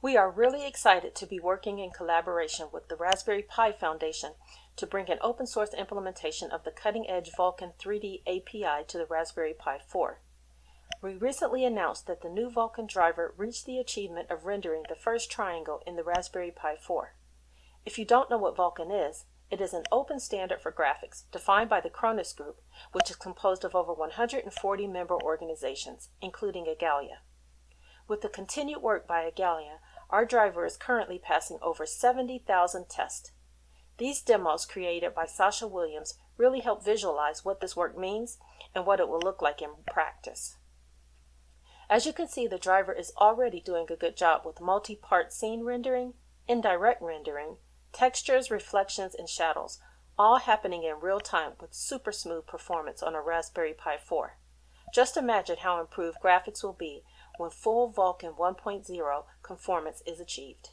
We are really excited to be working in collaboration with the Raspberry Pi Foundation to bring an open source implementation of the cutting edge Vulkan 3D API to the Raspberry Pi 4. We recently announced that the new Vulkan driver reached the achievement of rendering the first triangle in the Raspberry Pi 4. If you don't know what Vulkan is, it is an open standard for graphics defined by the Khronos Group, which is composed of over 140 member organizations, including Igalia. With the continued work by Igalia, our driver is currently passing over 70,000 tests. These demos created by Sascha Willems really help visualize what this work means and what it will look like in practice. As you can see, the driver is already doing a good job with multi-part scene rendering, indirect rendering, textures, reflections, and shadows, all happening in real time with super smooth performance on a Raspberry Pi 4. Just imagine how improved graphics will be when full Vulkan 1.0 conformance is achieved.